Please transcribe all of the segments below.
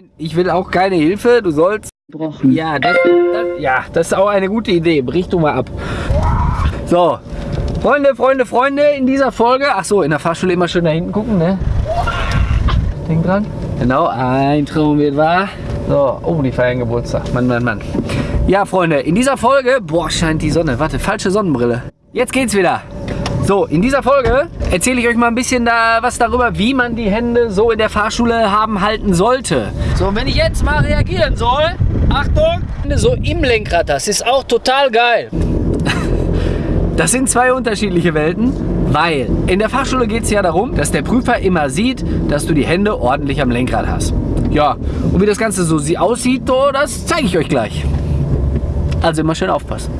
Nein, ich will auch keine Hilfe. Du sollst... Gebrochen. Ja, das, das, ja, das ist auch eine gute Idee. Brich du mal ab. So, Freunde, Freunde, Freunde, in dieser Folge... Ach so, in der Fahrschule immer schön da hinten gucken, ne? Denk dran. Genau, ein Traum wird wahr. So, oh, die feiern Geburtstag. Mann, Mann, Mann. Ja, Freunde, in dieser Folge... Boah, scheint die Sonne. Warte, falsche Sonnenbrille. Jetzt geht's wieder. So, in dieser Folge erzähle ich euch mal ein bisschen da was darüber, wie man die Hände so in der Fahrschule haben halten sollte. So, wenn ich jetzt mal reagieren soll, Achtung, so im Lenkrad, das ist auch total geil. Das sind zwei unterschiedliche Welten, weil in der Fahrschule geht es ja darum, dass der Prüfer immer sieht, dass du die Hände ordentlich am Lenkrad hast. Ja, und wie das Ganze so aussieht, so, das zeige ich euch gleich. Also immer schön aufpassen.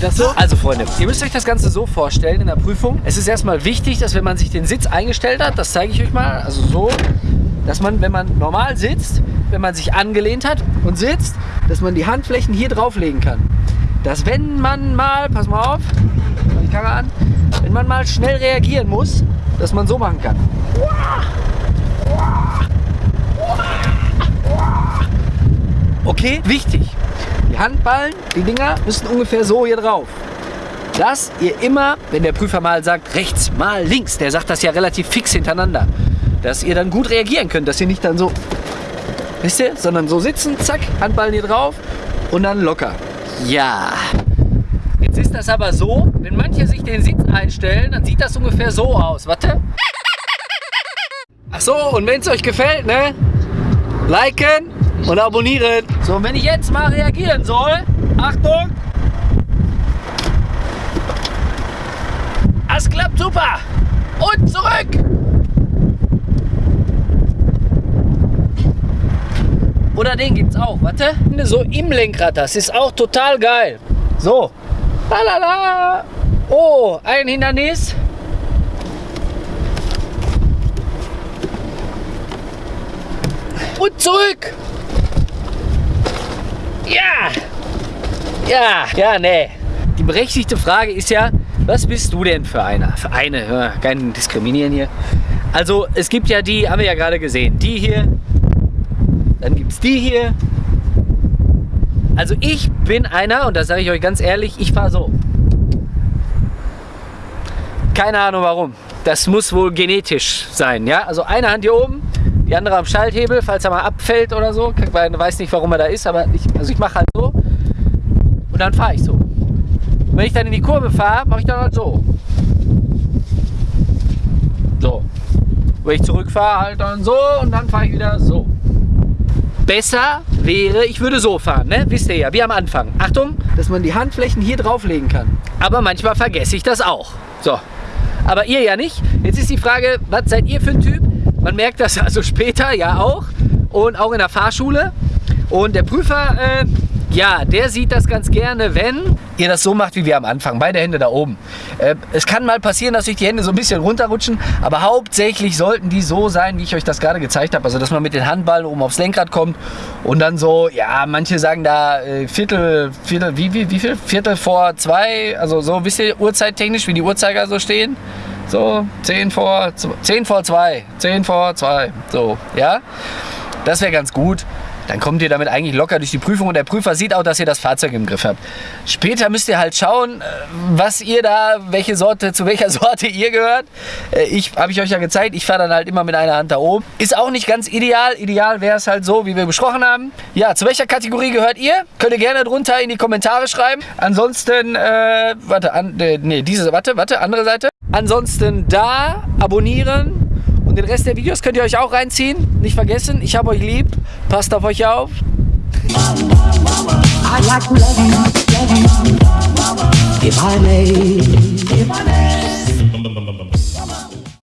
Das so? Also Freunde, ihr müsst euch das Ganze so vorstellen in der Prüfung. Es ist erstmal wichtig, dass wenn man sich den Sitz eingestellt hat, das zeige ich euch mal, also so, dass man, wenn man normal sitzt, wenn man sich angelehnt hat und sitzt, dass man die Handflächen hier drauflegen kann. Dass wenn man mal, pass mal auf, die Kamera an, wenn man mal schnell reagieren muss, dass man so machen kann. Okay, wichtig. Handballen, die Dinger müssen ungefähr so hier drauf. Dass ihr immer, wenn der Prüfer mal sagt, rechts, mal links, der sagt das ja relativ fix hintereinander, dass ihr dann gut reagieren könnt, dass ihr nicht dann so, wisst ihr, sondern so sitzen, zack, Handballen hier drauf und dann locker. Ja. Jetzt ist das aber so, wenn manche sich den Sitz einstellen, dann sieht das ungefähr so aus. Warte. Ach so, und wenn es euch gefällt, ne? Liken und abonnieren. So, wenn ich jetzt mal reagieren soll, Achtung. Das klappt super. Und zurück. Oder den gibt's auch, warte. So im Lenkrad, das ist auch total geil. So. Lalala. Oh, ein Hindernis. Und zurück. Ja. Ja, ja, nee. Die berechtigte Frage ist ja, was bist du denn für einer? Für eine, ja, kein Diskriminieren hier. Also es gibt ja die, haben wir ja gerade gesehen, die hier, dann gibt es die hier. Also ich bin einer, und das sage ich euch ganz ehrlich, ich fahre so. Keine Ahnung warum. Das muss wohl genetisch sein, ja? Also eine Hand hier oben, die andere am Schalthebel, falls er mal abfällt oder so. Ich weiß nicht, warum er da ist, aber ich, also ich mache halt so und dann fahre ich so. Und wenn ich dann in die Kurve fahre, mache ich dann halt so. So. Wenn ich zurückfahre, halt dann so und dann fahre ich wieder so. Besser wäre, ich würde so fahren, ne? wisst ihr ja, wie am Anfang. Achtung, dass man die Handflächen hier drauflegen kann. Aber manchmal vergesse ich das auch. So. Aber ihr ja nicht. Jetzt ist die Frage, was seid ihr für ein Typ? Man merkt das also später ja auch und auch in der Fahrschule. Und der Prüfer, äh, ja, der sieht das ganz gerne, wenn ihr das so macht wie wir am Anfang. Beide Hände da oben. Äh, es kann mal passieren, dass sich die Hände so ein bisschen runterrutschen, aber hauptsächlich sollten die so sein, wie ich euch das gerade gezeigt habe. Also, dass man mit den Handballen oben aufs Lenkrad kommt und dann so, ja, manche sagen da äh, Viertel, Viertel, wie, wie, wie viel? Viertel vor zwei, also so, wisst ihr, uhrzeittechnisch, wie die Uhrzeiger so stehen? So, 10 vor, 10 vor 2, 10 vor 2, so, ja. Das wäre ganz gut. Dann kommt ihr damit eigentlich locker durch die Prüfung und der Prüfer sieht auch, dass ihr das Fahrzeug im Griff habt. Später müsst ihr halt schauen, äh, was ihr da, welche Sorte, zu welcher Sorte ihr gehört. Äh, Ich habe ich euch ja gezeigt, ich fahre dann halt immer mit einer Hand da oben. Ist auch nicht ganz ideal. Ideal wäre es halt so, wie wir besprochen haben. Ja, zu welcher Kategorie gehört ihr? Könnt ihr gerne drunter in die Kommentare schreiben. Ansonsten, äh, warte, an, äh, nee, diese, warte, warte, andere Seite. Ansonsten da abonnieren und den Rest der Videos könnt ihr euch auch reinziehen. Nicht vergessen, ich habe euch lieb. Passt auf euch auf. Like I if I may.